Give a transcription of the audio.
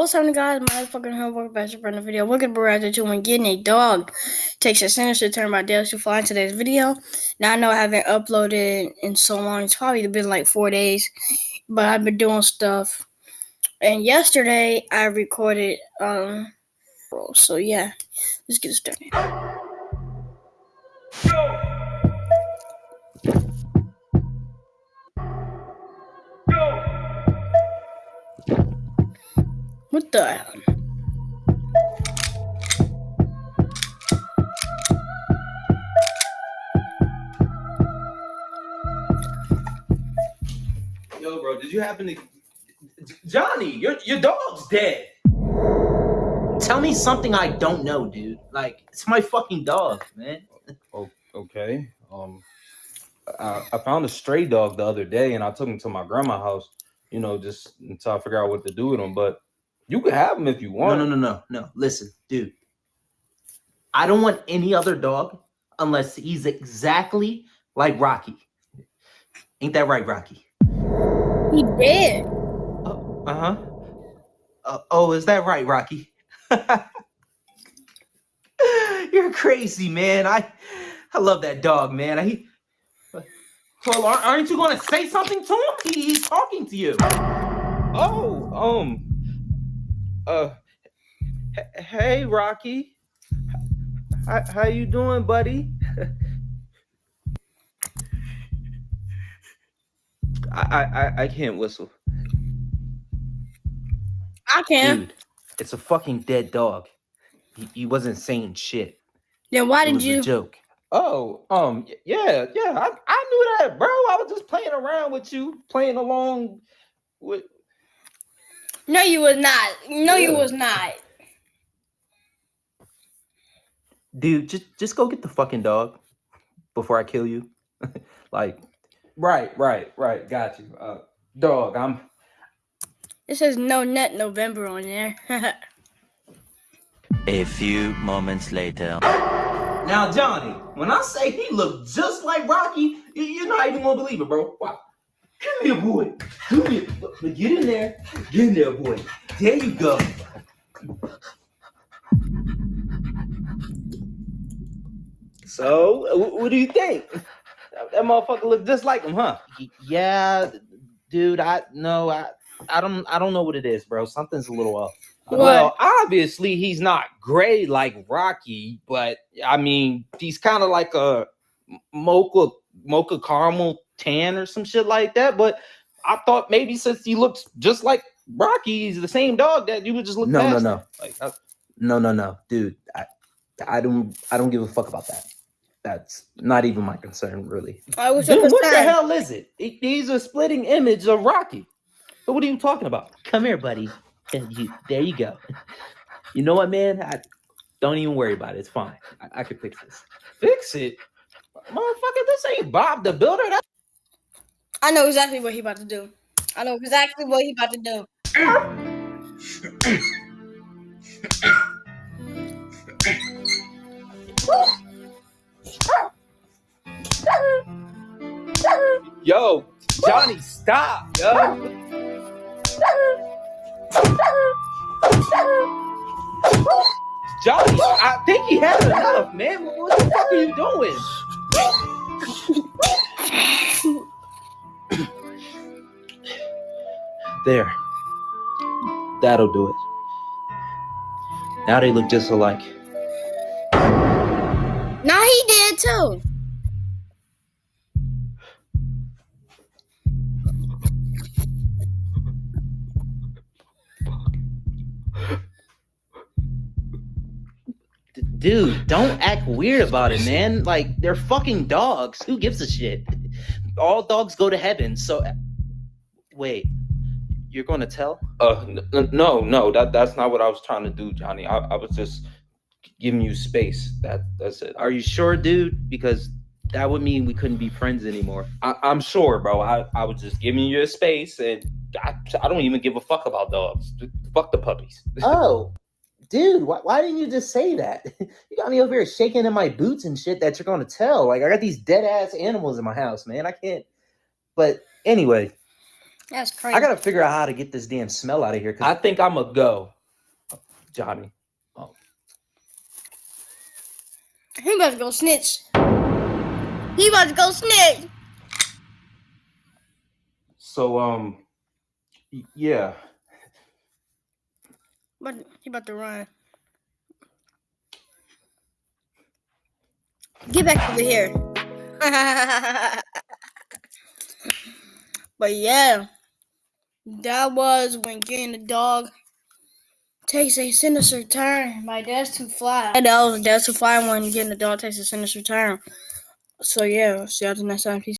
What's happening, guys? My fucking homework best friend the video. Look at Barrage 2 when getting a dog takes a sinister turn by Dale to fly in today's video. Now I know I haven't uploaded in so long. It's probably been like four days, but I've been doing stuff. And yesterday I recorded um so yeah, let's get started. What the hell? Yo, bro, did you happen to Johnny, your your dog's dead. Tell me something I don't know, dude. Like, it's my fucking dog, man. Oh, okay. Um, I, I found a stray dog the other day, and I took him to my grandma's house. You know, just until I figure out what to do with him. But you can have him if you want. no, no, no, no. Listen, dude. I don't want any other dog unless he's exactly like Rocky. Ain't that right, Rocky? He dead. Oh, uh-huh. Uh, oh, is that right, Rocky? You're crazy, man. I I love that dog, man. I well, aren't aren't you going to say something to him? He, he's talking to you. Oh, um, uh, hey, Rocky. How, how you doing, buddy? I, I I- I can't whistle. I can. Dude, it's a fucking dead dog. He, he wasn't saying shit. Then why It did was you? a joke. Oh, um, yeah, yeah, I, I knew that, bro. I was just playing around with you, playing along with. No, you was not. No, you was not. Dude, just just go get the fucking dog before I kill you. like, Right, right, right. Got you. Uh, dog, I'm. It says no net November on there. A few moments later. now Johnny, when I say he looked just like Rocky, you- you're not even gonna believe it, bro. Wow. Come here, boy. Come here. But Get in there. Get in there, boy. There you go. So, what do you think? That, that motherfucker look just like him, huh? Yeah, dude. I no, I I don't I don't know what it is, bro. Something's a little off. What? Well, obviously he's not gray like Rocky, but I mean he's kind of like a mocha mocha caramel tan or some shit like that. But I thought maybe since he looks just like Rocky, he's the same dog that you would just look. No, no, past no. him. Like, I- No, no, no, dude. I I don't I don't give a fuck about that. That's not even my concern, really. I was Dude, what the hell is it? He- He's a splitting image of Rocky. So what are you talking about? Come here, buddy. And you, there you go. You know what, man? I, don't even worry about it. It's fine. I, I can fix this. Fix it, motherfucker. This ain't Bob the Builder. That I know exactly what he about to do. I know exactly what he about to do. Yo, Johnny, stop, yo. Johnny, I think he had enough, man. What the fuck are you doing? There. That'll do it. Now they look just alike. Now he did too. Dude, don't act weird about it, man. Like they're fucking dogs. Who gives a shit? All dogs go to heaven. So, wait, you're going to tell? Uh, n- n- no, no, that that's not what I was trying to do, Johnny. I, I was just giving you space. That that's it. Are you sure, dude? Because that would mean we couldn't be friends anymore. I, I'm sure, bro. I, I was just giving you your space, and I, I don't even give a fuck about dogs. Fuck the puppies. Oh, dude, why, why didn't you just say that? You got me over here shaking in my boots and shit that you're going to tell. Like, I got these dead ass animals in my house, man. I can't. But anyway, That's crazy. I gotta figure out how to get this damn smell out of here. I think I'm gonna go, Johnny. Oh. He about to go snitch. He about to go snitch. So um, yeah. But he about to run. Get back over here. but yeah, that was when getting the dog takes a sinister turn. My dad's too fly. That was dad's too fly when getting the dog takes a sinister turn. So yeah, see y'all the next time. Peace.